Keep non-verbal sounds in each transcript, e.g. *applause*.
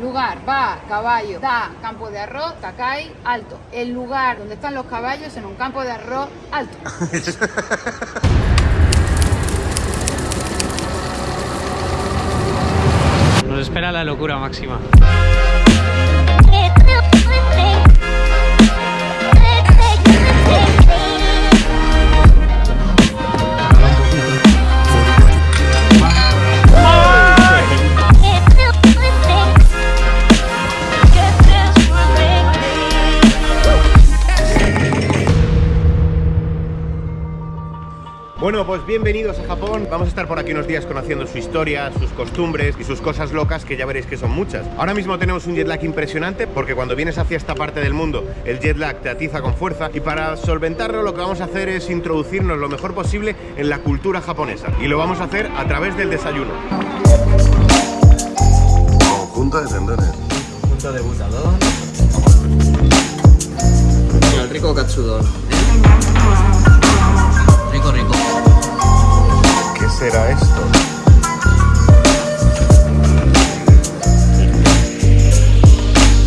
Lugar, va, caballo, da, campo de arroz, Takai, alto. El lugar donde están los caballos en un campo de arroz alto. Nos espera la locura máxima. Bueno, pues bienvenidos a Japón. Vamos a estar por aquí unos días conociendo su historia, sus costumbres y sus cosas locas que ya veréis que son muchas. Ahora mismo tenemos un jet lag impresionante porque cuando vienes hacia esta parte del mundo el jet lag te atiza con fuerza y para solventarlo lo que vamos a hacer es introducirnos lo mejor posible en la cultura japonesa y lo vamos a hacer a través del desayuno. Conjunto de tendones. Punto de butador. El rico katsudon. Rico, rico. ¿Qué será esto?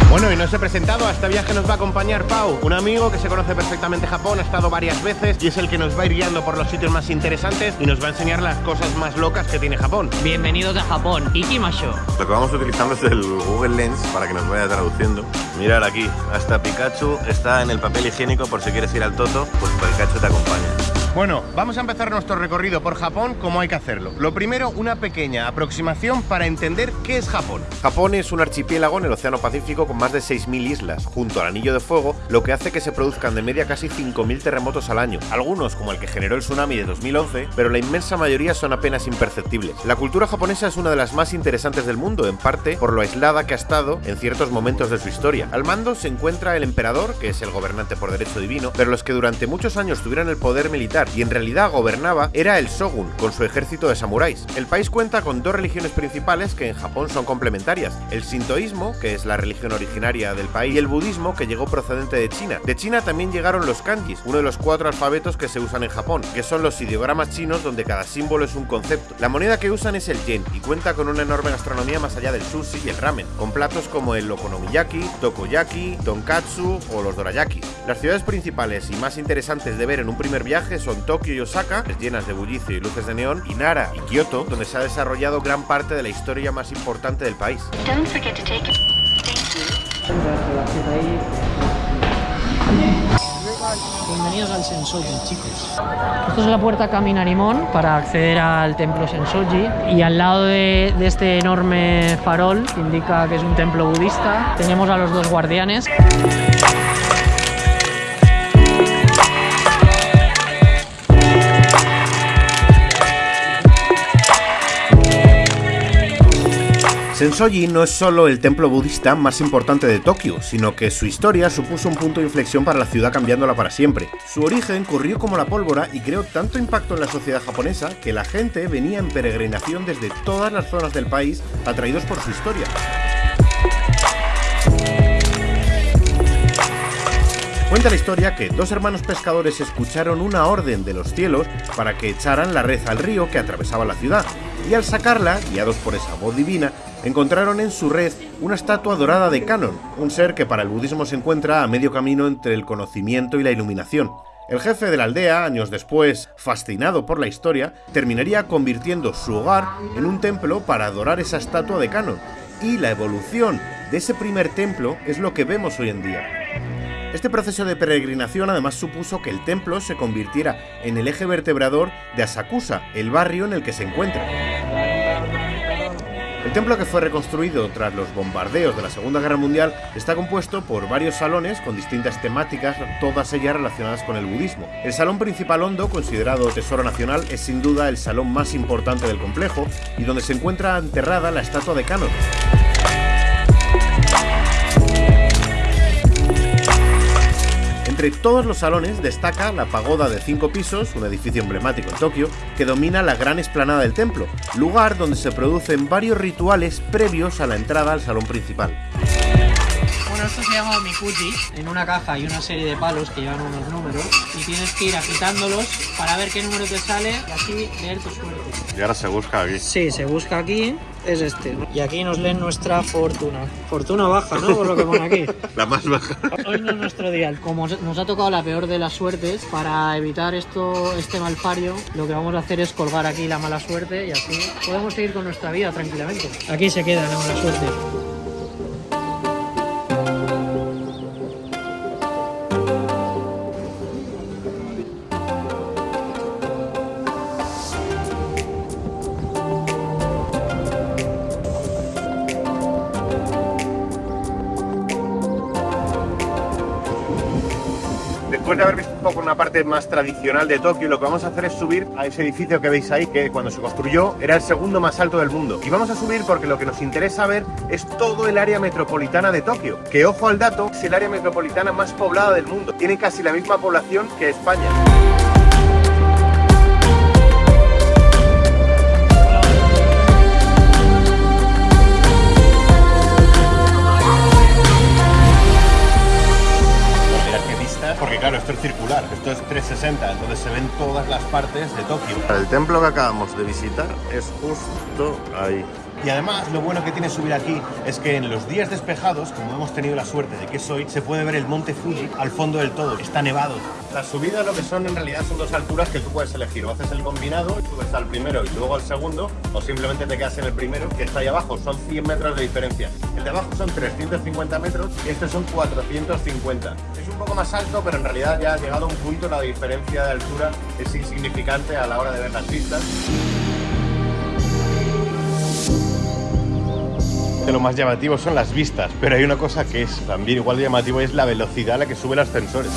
Bueno, y nos he presentado, a este viaje nos va a acompañar Pau, un amigo que se conoce perfectamente Japón, ha estado varias veces y es el que nos va a ir guiando por los sitios más interesantes y nos va a enseñar las cosas más locas que tiene Japón. Bienvenidos a Japón. Ikimasho. Lo que vamos utilizando es el Google Lens para que nos vaya traduciendo. Mirar aquí, hasta Pikachu está en el papel higiénico por si quieres ir al Toto, pues Pikachu te acompaña. Bueno, vamos a empezar nuestro recorrido por Japón como hay que hacerlo. Lo primero, una pequeña aproximación para entender qué es Japón. Japón es un archipiélago en el Océano Pacífico con más de 6.000 islas, junto al Anillo de Fuego, lo que hace que se produzcan de media casi 5.000 terremotos al año, algunos como el que generó el tsunami de 2011, pero la inmensa mayoría son apenas imperceptibles. La cultura japonesa es una de las más interesantes del mundo, en parte por lo aislada que ha estado en ciertos momentos de su historia. Al mando se encuentra el emperador, que es el gobernante por derecho divino, pero los que durante muchos años tuvieron el poder militar y en realidad gobernaba era el shogun, con su ejército de samuráis. El país cuenta con dos religiones principales que en Japón son complementarias, el sintoísmo, que es la religión originaria del país, y el budismo, que llegó procedente de China. De China también llegaron los kanjis, uno de los cuatro alfabetos que se usan en Japón, que son los ideogramas chinos donde cada símbolo es un concepto. La moneda que usan es el yen y cuenta con una enorme gastronomía más allá del sushi y el ramen, con platos como el okonomiyaki, tokoyaki, tonkatsu o los dorayaki. Las ciudades principales y más interesantes de ver en un primer viaje son Tokio y Osaka, llenas de bullicio y luces de neón, y Nara y Kioto, donde se ha desarrollado gran parte de la historia más importante del país. Bienvenidos al Sensoji, chicos. Esto es la puerta Kaminarimon para acceder al templo Sensoji. Y al lado de, de este enorme farol, que indica que es un templo budista, tenemos a los dos guardianes. Sensoji no es solo el templo budista más importante de Tokio, sino que su historia supuso un punto de inflexión para la ciudad cambiándola para siempre. Su origen corrió como la pólvora y creó tanto impacto en la sociedad japonesa que la gente venía en peregrinación desde todas las zonas del país atraídos por su historia. Cuenta la historia que dos hermanos pescadores escucharon una orden de los cielos para que echaran la red al río que atravesaba la ciudad, y al sacarla, guiados por esa voz divina, encontraron en su red una estatua dorada de Canon, un ser que para el budismo se encuentra a medio camino entre el conocimiento y la iluminación. El jefe de la aldea, años después, fascinado por la historia, terminaría convirtiendo su hogar en un templo para adorar esa estatua de Canon, y la evolución de ese primer templo es lo que vemos hoy en día. Este proceso de peregrinación además supuso que el templo se convirtiera en el eje vertebrador de Asakusa, el barrio en el que se encuentra. El templo que fue reconstruido tras los bombardeos de la Segunda Guerra Mundial está compuesto por varios salones con distintas temáticas, todas ellas relacionadas con el budismo. El salón principal hondo, considerado tesoro nacional, es sin duda el salón más importante del complejo y donde se encuentra enterrada la estatua de Kano. Entre todos los salones destaca la pagoda de cinco pisos, un edificio emblemático en Tokio, que domina la gran explanada del templo, lugar donde se producen varios rituales previos a la entrada al salón principal. Bueno, esto se llama Mikuji, en una caja hay una serie de palos que llevan unos números y tienes que ir agitándolos para ver qué número te sale y así leer tu suerte. Y ahora se busca aquí. Sí, se busca aquí, es este. Y aquí nos leen nuestra fortuna. Fortuna baja, ¿no? Por lo que pone aquí. *laughs* La más baja. Hoy no es nuestro día. Como nos ha tocado la peor de las suertes, para evitar esto, este malfario, lo que vamos a hacer es colgar aquí la mala suerte y así podemos seguir con nuestra vida tranquilamente. Aquí se queda la mala suerte. Después de haber visto un poco una parte más tradicional de Tokio, lo que vamos a hacer es subir a ese edificio que veis ahí, que cuando se construyó era el segundo más alto del mundo. Y vamos a subir porque lo que nos interesa ver es todo el área metropolitana de Tokio, que ojo al dato, es el área metropolitana más poblada del mundo. Tiene casi la misma población que España. Esto es circular, esto es 360, entonces se ven todas las partes de Tokio. El templo que acabamos de visitar es justo ahí. Y además lo bueno que tiene subir aquí es que en los días despejados, como hemos tenido la suerte de que es hoy, se puede ver el monte Fuji al fondo del todo, está nevado. Las subidas lo que son en realidad son dos alturas que tú puedes elegir, o haces el combinado, subes al primero y luego al segundo, o simplemente te quedas en el primero que está ahí abajo, son 100 metros de diferencia. El de abajo son 350 metros y este son 450. Es un poco más alto, pero en realidad ya ha llegado un punto la diferencia de altura es insignificante a la hora de ver las vistas. De lo más llamativo son las vistas, pero hay una cosa que es también igual de llamativo, es la velocidad a la que suben los ascensores.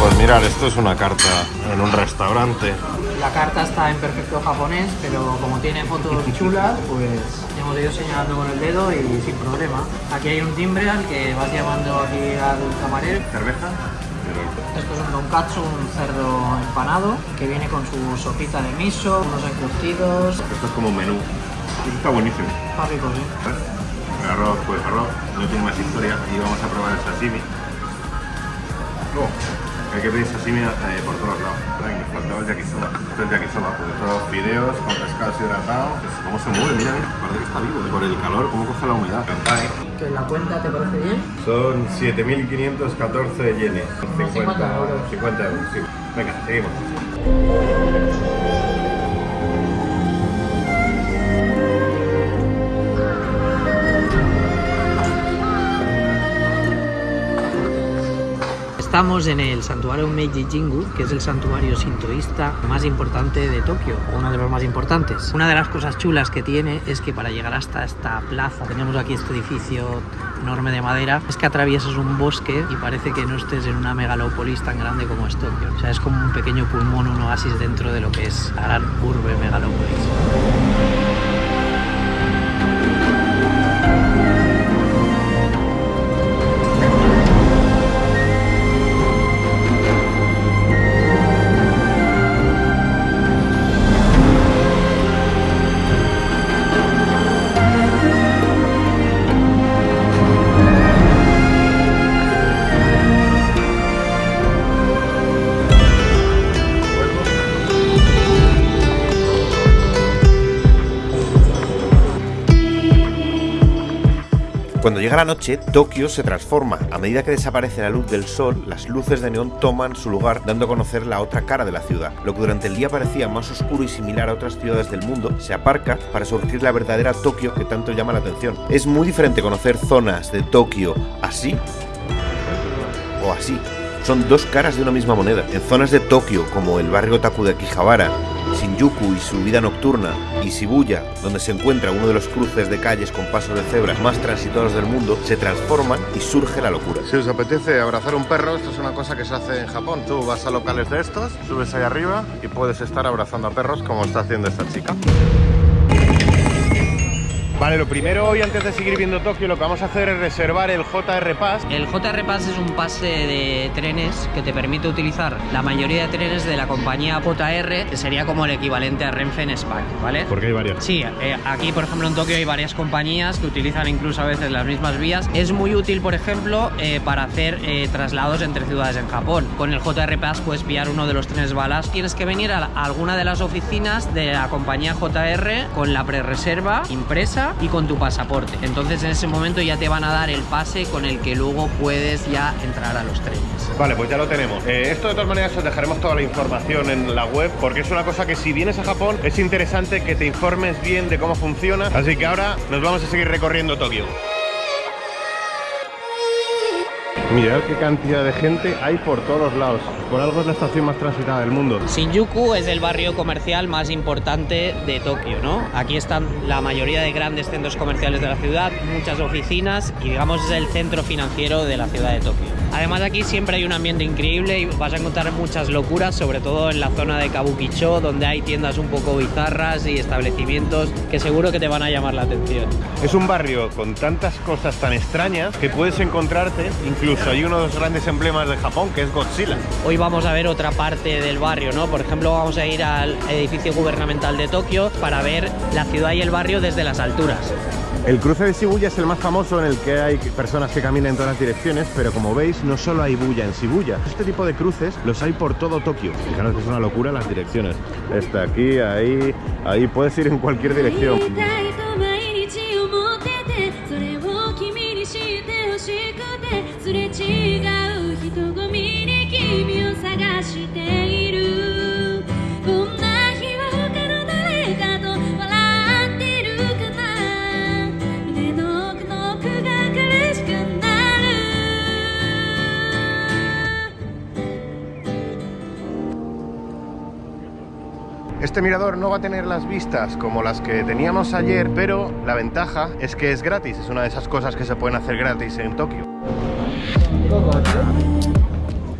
Pues mirar, esto es una carta en un restaurante. La carta está en perfecto japonés, pero como tiene fotos chulas, pues hemos ido señalando con el dedo y sin problema. Aquí hay un timbre al que vas llamando aquí al camarero. ¿Cerveza? Esto es un donkatsu, un cerdo empanado, que viene con su sopita de miso, unos encurtidos. Esto es como un menú. Esto está buenísimo. Está rico, sí. El arroz, pues arroz, no tiene más historia y vamos a probar el sashimi. Oh, hay que pedir sashimi eh, por todos lados. Ay, nos faltaba el yakisoba. Esto es yakisoba, pues estos fideos con pescado hidratado. Pues, ¿Cómo se mueve? Mira, parece que está vivo. Por el calor, ¿cómo coge la humedad? ¿Que la cuenta te parece bien? Son 7.514 yenes. 50 euros. 50 euros, sí. Venga, seguimos. Estamos en el santuario Meiji Jingu, que es el santuario sintoísta más importante de Tokio, o uno de los más importantes. Una de las cosas chulas que tiene es que para llegar hasta esta plaza, tenemos aquí este edificio enorme de madera, es que atraviesas un bosque y parece que no estés en una megalópolis tan grande como es Tokio. O sea, es como un pequeño pulmón, un oasis dentro de lo que es la gran urbe megalópolis. Cuando llega la noche, Tokio se transforma. A medida que desaparece la luz del sol, las luces de neón toman su lugar, dando a conocer la otra cara de la ciudad. Lo que durante el día parecía más oscuro y similar a otras ciudades del mundo, se aparca para surgir la verdadera Tokio que tanto llama la atención. Es muy diferente conocer zonas de Tokio así o así. Son dos caras de una misma moneda. En zonas de Tokio, como el barrio otaku de Akihabara, Shinjuku y su vida nocturna, y Shibuya, donde se encuentra uno de los cruces de calles con pasos de cebras más transitados del mundo, se transforman y surge la locura. Si os apetece abrazar un perro, esto es una cosa que se hace en Japón. Tú vas a locales de estos, subes ahí arriba y puedes estar abrazando a perros como está haciendo esta chica. Vale, lo primero hoy antes de seguir viendo Tokio lo que vamos a hacer es reservar el JR Pass. El JR Pass es un pase de trenes que te permite utilizar la mayoría de trenes de la compañía JR, que sería como el equivalente a Renfe en España, ¿vale? Porque hay varios. Sí, eh, aquí por ejemplo en Tokio hay varias compañías que utilizan incluso a veces las mismas vías. Es muy útil, por ejemplo, eh, para hacer eh, traslados entre ciudades en Japón. Con el JR Pass puedes pillar uno de los trenes balas. Tienes que venir a alguna de las oficinas de la compañía JR con la prerreserva impresa y con tu pasaporte. Entonces en ese momento ya te van a dar el pase con el que luego puedes ya entrar a los trenes. Vale, pues ya lo tenemos. Eh, esto de todas maneras os dejaremos toda la información en la web porque es una cosa que si vienes a Japón es interesante que te informes bien de cómo funciona. Así que ahora nos vamos a seguir recorriendo Tokio. Mirad qué cantidad de gente hay por todos lados. Por algo es la estación más transitada del mundo. Shinjuku es el barrio comercial más importante de Tokio, ¿no? Aquí están la mayoría de grandes centros comerciales de la ciudad, muchas oficinas y digamos es el centro financiero de la ciudad de Tokio. Además aquí siempre hay un ambiente increíble y vas a encontrar muchas locuras, sobre todo en la zona de Kabukicho, donde hay tiendas un poco bizarras y establecimientos que seguro que te van a llamar la atención. Es un barrio con tantas cosas tan extrañas que puedes encontrarte, incluso hay uno de los grandes emblemas de Japón que es Godzilla. Hoy vamos a ver otra parte del barrio, ¿no? Por ejemplo, vamos a ir al edificio gubernamental de Tokio para ver la ciudad y el barrio desde las alturas. El cruce de Shibuya es el más famoso en el que hay personas que caminan en todas las direcciones, pero como veis no solo hay bulla en Shibuya. Este tipo de cruces los hay por todo Tokio. Fijaros que es una locura las direcciones. Está aquí, ahí, ahí puedes ir en cualquier dirección. Este mirador no va a tener las vistas como las que teníamos ayer, pero la ventaja es que es gratis. Es una de esas cosas que se pueden hacer gratis en Tokio.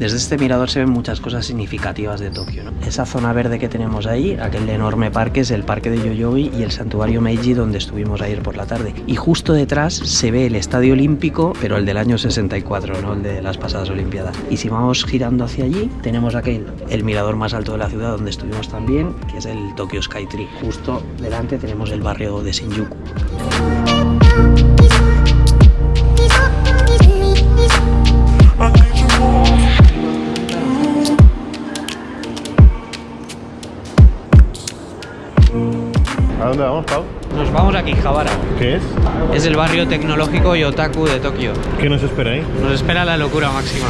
Desde este mirador se ven muchas cosas significativas de Tokio. ¿no? Esa zona verde que tenemos ahí, aquel enorme parque, es el parque de Yoyogi y el santuario Meiji donde estuvimos ayer por la tarde. Y justo detrás se ve el estadio olímpico, pero el del año 64, no el de las pasadas Olimpiadas. Y si vamos girando hacia allí, tenemos aquel, el mirador más alto de la ciudad donde estuvimos también, que es el Tokyo Sky Tree. Justo delante tenemos el barrio de Shinjuku. ¿A dónde vamos, Pau? Nos vamos a Akihabara. ¿Qué es? Es el barrio tecnológico y otaku de Tokio. ¿Qué nos espera ahí? Nos espera la locura máxima.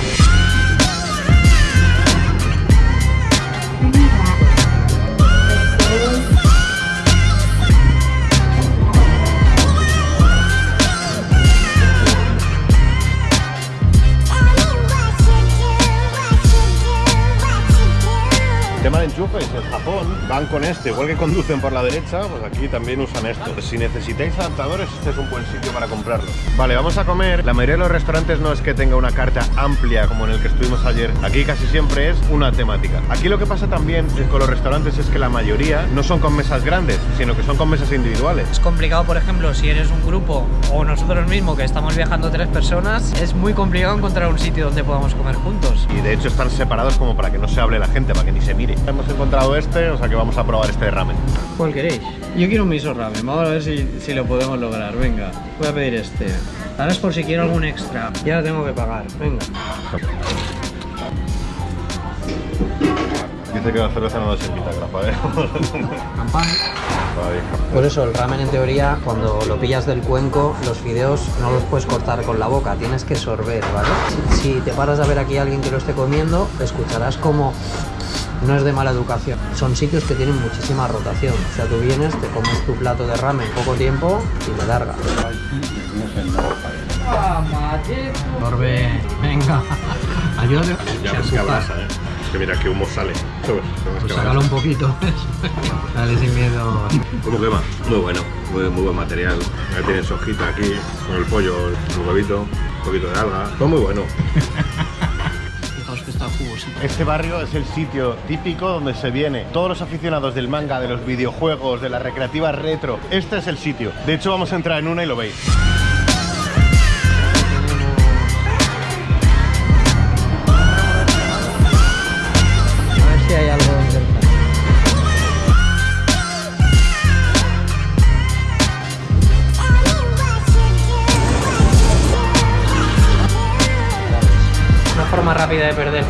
Tema de enchufes, en Japón van con este, igual que conducen por la derecha, pues aquí también usan esto. Si necesitáis adaptadores, este es un buen sitio para comprarlos. Vale, vamos a comer. La mayoría de los restaurantes no es que tenga una carta amplia como en el que estuvimos ayer. Aquí casi siempre es una temática. Aquí lo que pasa también con los restaurantes es que la mayoría no son con mesas grandes, sino que son con mesas individuales. Es complicado, por ejemplo, si eres un grupo o nosotros mismos que estamos viajando tres personas, es muy complicado encontrar un sitio donde podamos comer juntos. Y de hecho están separados como para que no se hable la gente, para que ni se mire. Hemos encontrado este, o sea que vamos a probar este ramen. ¿Cuál queréis? Yo quiero un miso ramen, vamos a ver si, si lo podemos lograr. Venga, voy a pedir este. Ahora es por si quiero algún extra. Ya lo tengo que pagar. Venga. Dice que la cerveza no nos invita, grapa, ¿eh? Campán. Por eso el ramen en teoría, cuando lo pillas del cuenco, los fideos no los puedes cortar con la boca, tienes que sorber, ¿vale? Si, si te paras a ver aquí a alguien que lo esté comiendo, escucharás como no es de mala educación. Son sitios que tienen muchísima rotación. O sea, tú vienes, te comes tu plato de ramen poco tiempo y me larga. Sorbe, venga. Ayúdame. Ya ves que abrasa, ¿eh? Es que mira qué humo sale. ¿Sabes? Pues sácalo un poquito. *laughs* Dale sin miedo. ¿Cómo quema? Muy bueno, muy, muy buen material. Ya tienes hojita aquí, con el pollo, el huevito, un poquito de alga. Todo muy bueno. *laughs* Este barrio es el sitio típico donde se viene todos los aficionados del manga, de los videojuegos, de las recreativas retro. Este es el sitio. De hecho, vamos a entrar en una y lo veis.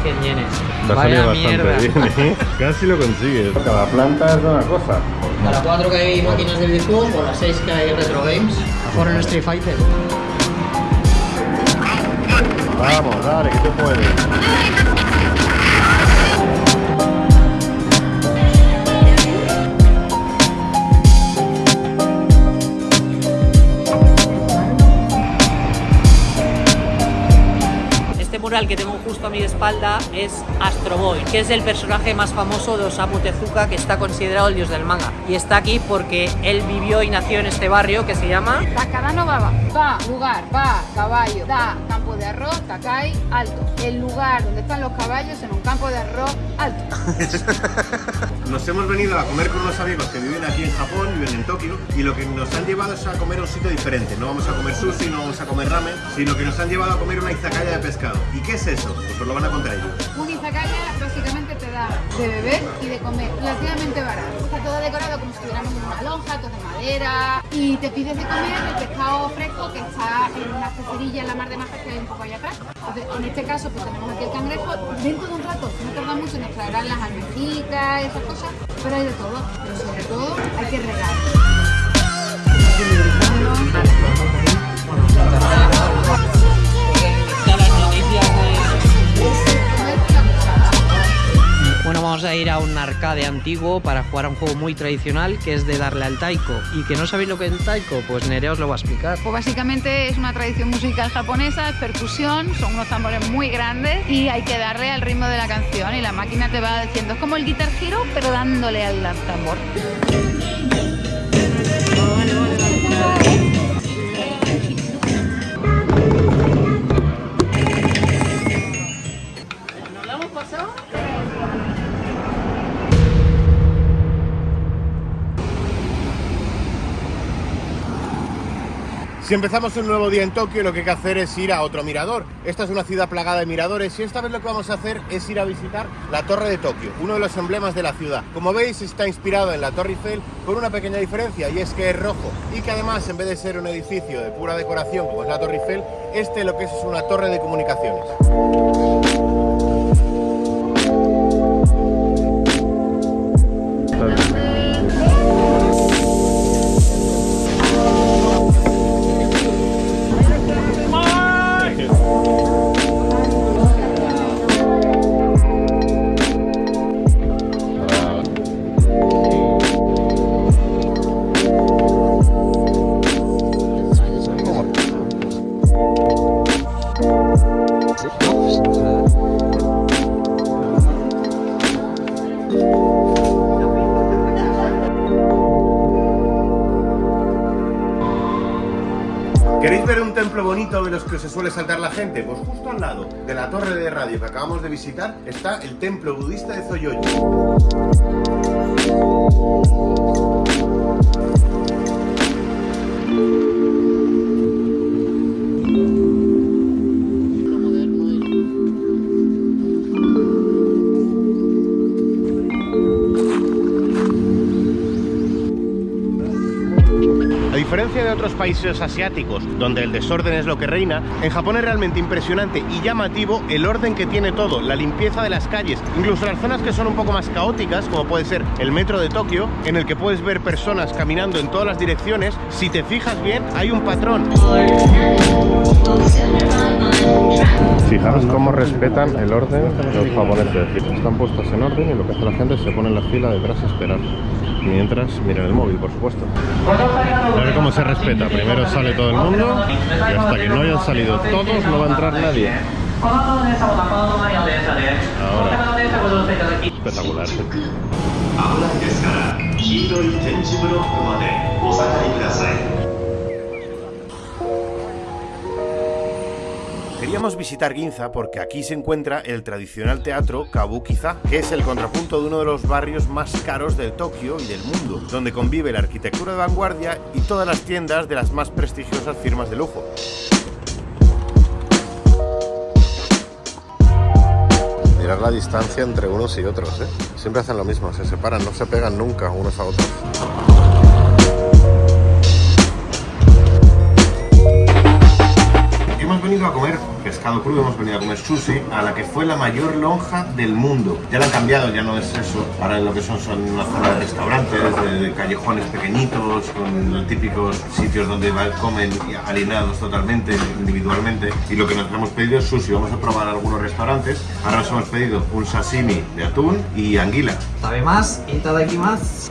100 yenes. Vaya mierda. ¿eh? *laughs* Casi lo consigues. Cada planta es una cosa. A las 4 que hay máquinas de videojuegos o a las 6 que hay retro games. Mejor en Street Fighter. Vamos, dale, que tú puedes. Mural que tengo justo a mi espalda es Astro Boy, que es el personaje más famoso de Osamu Tezuka, que está considerado el dios del manga. Y está aquí porque él vivió y nació en este barrio que se llama Takadano Baba. Ba, lugar, ba, caballo. Da, campo de arroz, takai, alto. El lugar donde están los caballos en un campo de arroz alto. *laughs* Nos hemos venido a comer con unos amigos que viven aquí en Japón, viven en Tokio, y lo que nos han llevado es a comer un sitio diferente. No vamos a comer sushi, no vamos a comer ramen, sino que nos han llevado a comer una izakaya de pescado. ¿Y qué es eso? Pues os lo van a contar ellos. Un izakaya básicamente te de beber y de comer relativamente barato. Está todo decorado como si estuviéramos en una lonja, todo de madera. Y te pides de comer el pescado fresco que está en una pecerilla en la mar de Majas que hay un poco allá atrás. Entonces, en este caso, pues tenemos aquí el cangrejo. Dentro de un rato, no tarda mucho, nos traerán las almejitas esas cosas. Pero hay de todo. Pero sobre todo, hay que regar. Bueno, vamos a ir a un arcade antiguo para jugar a un juego muy tradicional que es de darle al taiko. ¿Y que no sabéis lo que es el taiko? Pues Nerea os lo va a explicar. Pues básicamente es una tradición musical japonesa, es percusión, son unos tambores muy grandes y hay que darle al ritmo de la canción y la máquina te va diciendo, es como el guitar hero pero dándole al tambor. Si empezamos un nuevo día en Tokio, lo que hay que hacer es ir a otro mirador. Esta es una ciudad plagada de miradores y esta vez lo que vamos a hacer es ir a visitar la Torre de Tokio, uno de los emblemas de la ciudad. Como veis, está inspirado en la Torre Eiffel con una pequeña diferencia y es que es rojo y que además, en vez de ser un edificio de pura decoración como es la Torre Eiffel, este lo que es es una torre de comunicaciones. Los que se suele saltar la gente? Pues justo al lado de la torre de radio que acabamos de visitar está el templo budista de Zoyoyo. Otros países asiáticos, donde el desorden es lo que reina, en Japón es realmente impresionante y llamativo el orden que tiene todo, la limpieza de las calles, incluso las zonas que son un poco más caóticas, como puede ser el metro de Tokio, en el que puedes ver personas caminando en todas las direcciones, si te fijas bien, hay un patrón. Fijaros cómo respetan el orden los japoneses. Están puestos en orden y lo que hace la gente es se pone en la fila detrás a esperar. Mientras miran el móvil, por supuesto. A ver cómo se respeta. Primero sale todo el mundo y hasta que no hayan salido todos no va a entrar nadie. Espectacular. 危 Queríamos visitar Ginza porque aquí se encuentra el tradicional teatro Kabukiza, que es el contrapunto de uno de los barrios más caros de Tokio y del mundo, donde convive la arquitectura de vanguardia y todas las tiendas de las más prestigiosas firmas de lujo. Mirar la distancia entre unos y otros, ¿eh? Siempre hacen lo mismo, se separan, no se pegan nunca unos a otros. Hemos venido a comer pescado crudo, hemos venido a comer sushi a la que fue la mayor lonja del mundo. Ya la han cambiado, ya no es eso. Ahora lo que son son una zona de restaurantes, de, de callejones pequeñitos, con los típicos sitios donde va- comen alineados totalmente, individualmente. Y lo que nos hemos pedido es sushi. Vamos a probar algunos restaurantes. Ahora nos hemos pedido un sashimi de atún y anguila. ¿Sabe más? ¿Itadakimasu?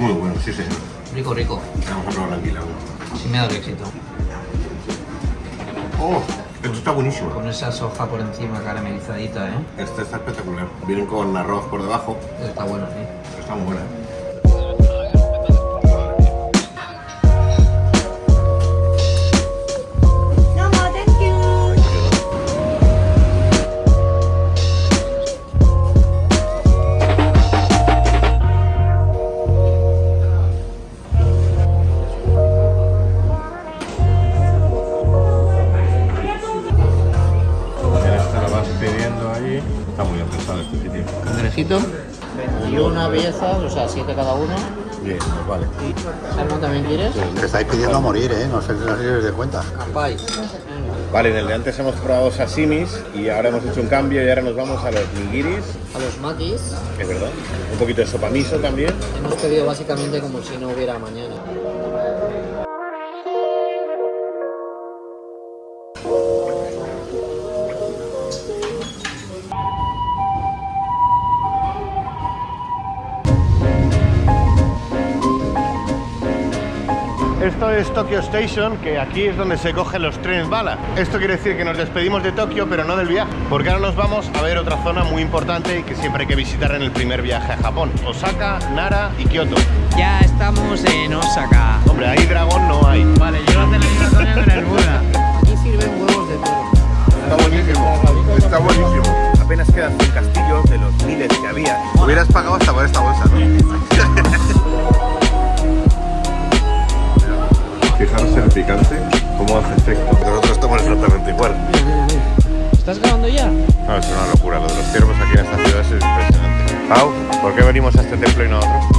Muy bueno, sí señor. Rico, rico. Vamos a probar la anguila. Sí me ha dado éxito. ¡Oh! Esto está buenísimo. Con esa soja por encima caramelizadita, ¿eh? Este está espectacular. Vienen con arroz por debajo. Está bueno, sí. Está muy buena. Está muy bien pensado este sitio. Cangrejito. 21 piezas, o sea, 7 cada uno. Bien, pues vale. ¿Salmón también quieres? Te estáis pidiendo a morir, ¿eh? No sé no sé si os de cuenta. Capai. Vale, en el de antes hemos probado sashimis y ahora hemos hecho un cambio y ahora nos vamos a los nigiris, A los makis es verdad. Un poquito de sopa miso también. hemos pedido básicamente como si no hubiera mañana. Es Tokyo Station, que aquí es donde se cogen los trenes bala. Esto quiere decir que nos despedimos de Tokio, pero no del viaje, porque ahora nos vamos a ver otra zona muy importante y que siempre hay que visitar en el primer viaje a Japón. Osaka, Nara y Kioto. Ya estamos en Osaka. Hombre, ahí dragón no hay. Vale, yo la televisación con el Buda. Aquí sirven huevos de toro. Está buenísimo, está buenísimo. Apenas quedan 100 castillos de los miles que había. Hubieras pagado hasta por esta bolsa, ¿no? *laughs* Fijaros el picante, cómo hace efecto. Nosotros estamos exactamente igual. ¿Estás grabando ya? No, es una locura. Lo de los ciervos aquí en esta ciudad es impresionante. Pau, ¿por qué venimos a este templo y no a otro?